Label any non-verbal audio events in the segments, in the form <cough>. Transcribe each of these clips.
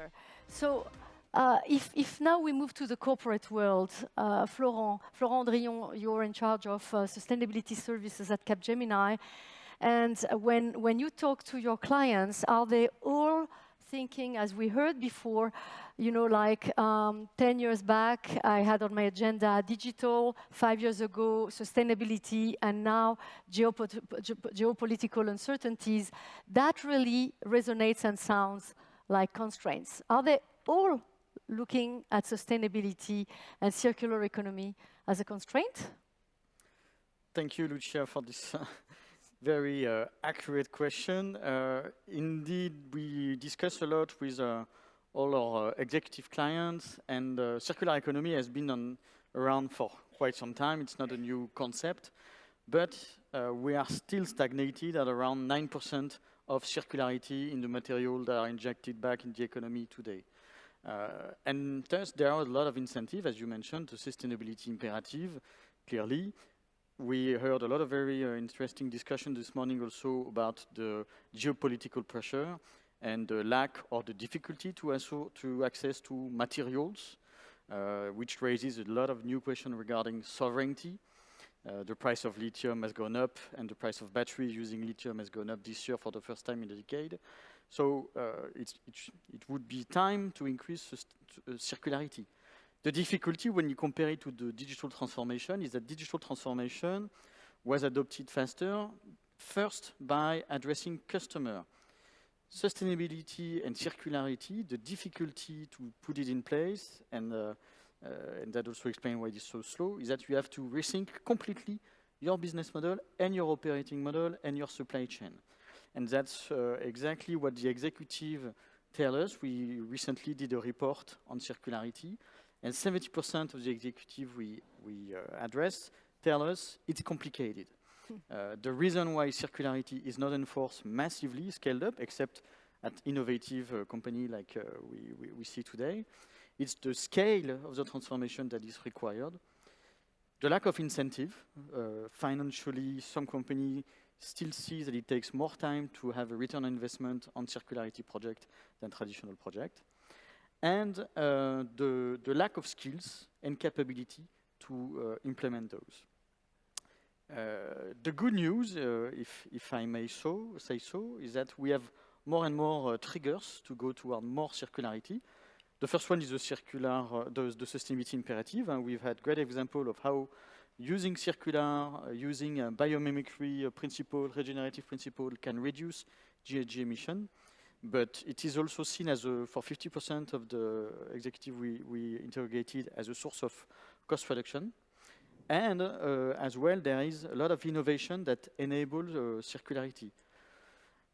future. So uh, if, if, now we move to the corporate world, uh, Florent, Florent Andrillon, you're in charge of uh, sustainability services at Capgemini. And when, when you talk to your clients, are they all thinking, as we heard before, you know, like um, 10 years back, I had on my agenda digital, five years ago, sustainability, and now geopo geopolitical uncertainties. That really resonates and sounds like constraints. Are they all looking at sustainability and circular economy as a constraint? Thank you, Lucia, for this <laughs> very uh, accurate question. Uh, indeed, we discuss a lot with uh, all our uh, executive clients, and uh, circular economy has been on, around for quite some time. It's not a new concept, but uh, we are still stagnated at around 9% of circularity in the material that are injected back in the economy today. and thus, there are a lot of incentives, as you mentioned, the sustainability imperative, clearly, we heard a lot of very uh, interesting discussion this morning also about the geopolitical pressure and the lack or the difficulty to, to access to materials, uh, which raises a lot of new questions regarding sovereignty. Uh, the price of lithium has gone up and the price of batteries using lithium has gone up this year for the first time in a decade. So uh, it, it, would be time to increase uh, circularity. The difficulty when you compare it to the digital transformation is that digital transformation was adopted faster, first by addressing customer. Sustainability and circularity, the difficulty to put it in place, and, uh, and that also explains why it is so slow, is that you have to rethink completely your business model and your operating model and your supply chain. And that's uh, exactly what the executive tell us. We recently did a report on circularity, and 70% of the executive we, we uh, address tell us it's complicated. <laughs> Uh, the reason why circularity is not enforced massively, scaled up, except at innovative uh, company like uh, we, we, we, see today, it's the scale of the transformation that is required. The lack of incentive, uh, financially, some company still see that it takes more time to have a return on investment on circularity project than traditional project and uh, the, the, lack of skills and capability to uh, implement those. Uh, the good news, if, if I may so, say so, is that we have more and more triggers to go toward more circularity. The first one is the circular, uh, the, the, sustainability imperative, and we've had great example of how using circular, uh, using biomimicry principle, regenerative principle can reduce GHG emission. But it is also seen as a, for 50% of the executive we, we interrogated as a source of cost reduction. And uh, as well, there is a lot of innovation that enables uh, circularity.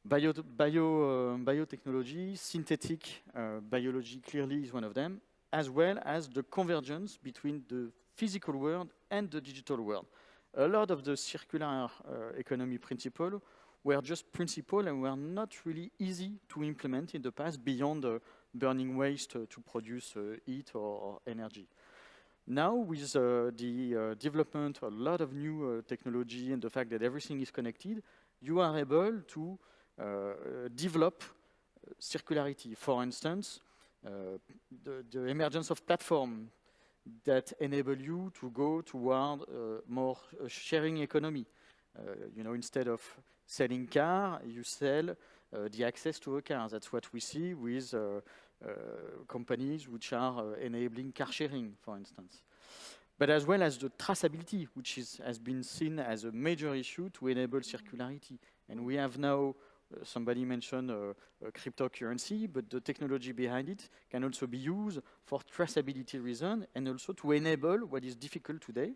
Bio, bio, uh, biotechnology, synthetic uh, biology clearly is one of them, as well as the convergence between the physical world and the digital world. A lot of the circular uh, economy principle were just principle and were not really easy to implement in the past beyond uh, burning waste uh, to produce uh, heat or, energy. Now, with uh, the development, of a lot of new technology and the fact that everything is connected, you are able to develop circularity. For instance, the, the, emergence of platforms that enable you to go toward more sharing economy. you know, instead of selling car, you sell uh, the access to a car. That's what we see with uh, uh, companies which are enabling car sharing, for instance. But as well as the traceability, which is, has been seen as a major issue to enable circularity. And we have now uh, somebody mentioned uh, cryptocurrency, but the technology behind it can also be used for traceability reason and also to enable what is difficult today,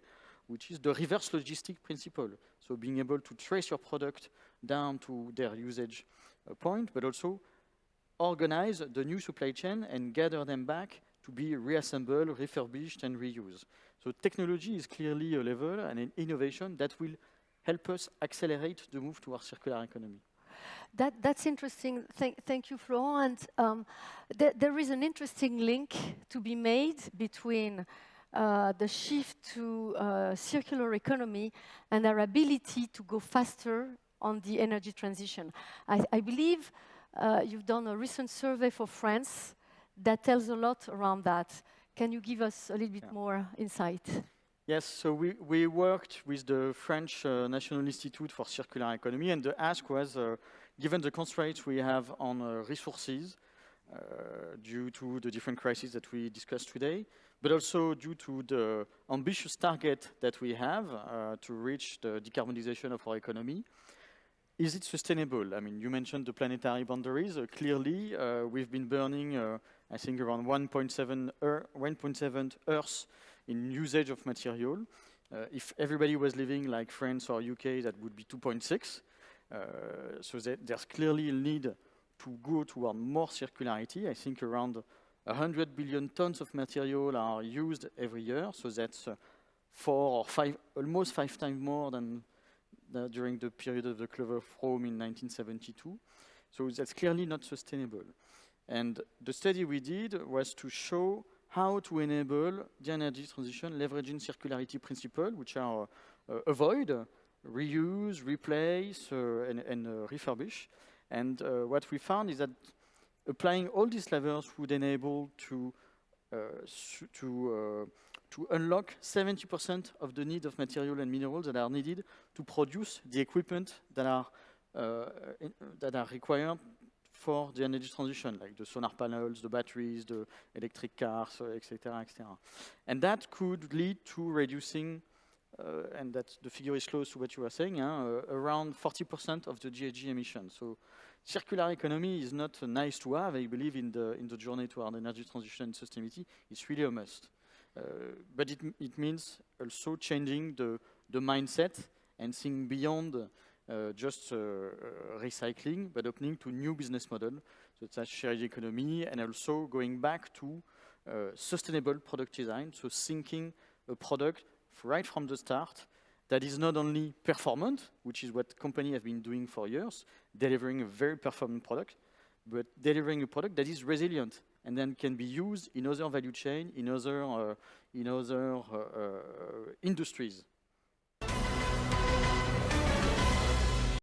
which is the reverse logistic principle. So being able to trace your product down to their usage uh, point, but also organize the new supply chain and gather them back to be reassembled, refurbished, and reused. So technology is clearly a level and an innovation that will help us accelerate the move towards circular economy. That, that's interesting. Thank, thank you, Florent. And um, th there is an interesting link to be made between uh, the shift to uh, circular economy and our ability to go faster on the energy transition. I, I believe uh, you've done a recent survey for France that tells a lot around that. Can you give us a little bit Yeah. more insight? Yes, so we, we worked with the French uh, National Institute for Circular Economy, and the ask was, uh, given the constraints we have on uh, resources uh, due to the different crises that we discussed today, but also due to the ambitious target that we have uh, to reach the decarbonization of our economy, is it sustainable? I mean, you mentioned the planetary boundaries. Uh, clearly, we've been burning, I think, around 1.7 Earth, 1.7 Earth in usage of material. Uh, if everybody was living like France or UK, that would be 2.6. Uh, so there's clearly a need to go toward more circularity. I think around 100 billion tons of material are used every year. So that's uh, four or five, almost five times more than during the period of the Club of Rome in 1972. So that's clearly not sustainable. And the study we did was to show how to enable the energy transition leveraging circularity principle, which are uh, avoid, reuse, replace, uh, and, and uh, refurbish. And what we found is that applying all these levels would enable to to to unlock 70% of the need of material and minerals that are needed to produce the equipment that are uh, in- that are required for the energy transition, like the solar panels, the batteries, the electric cars, etc., etc. And that could lead to reducing, uh, and that the figure is close to what you were saying, uh, around 40% of the GHG emissions. So circular economy is not nice to have. I believe in the in the journey toward energy transition and sustainability, it's really a must. Uh, but it, it means also changing the, the mindset and seeing beyond uh, just uh, uh, recycling, but opening to new business model, so that's shared economy, and also going back to uh, sustainable product design, so thinking a product right from the start that is not only performant, which is what companies have been doing for years, delivering a very performant product, but delivering a product that is resilient and then can be used in other value chain, in other, uh, in other uh, uh, industries.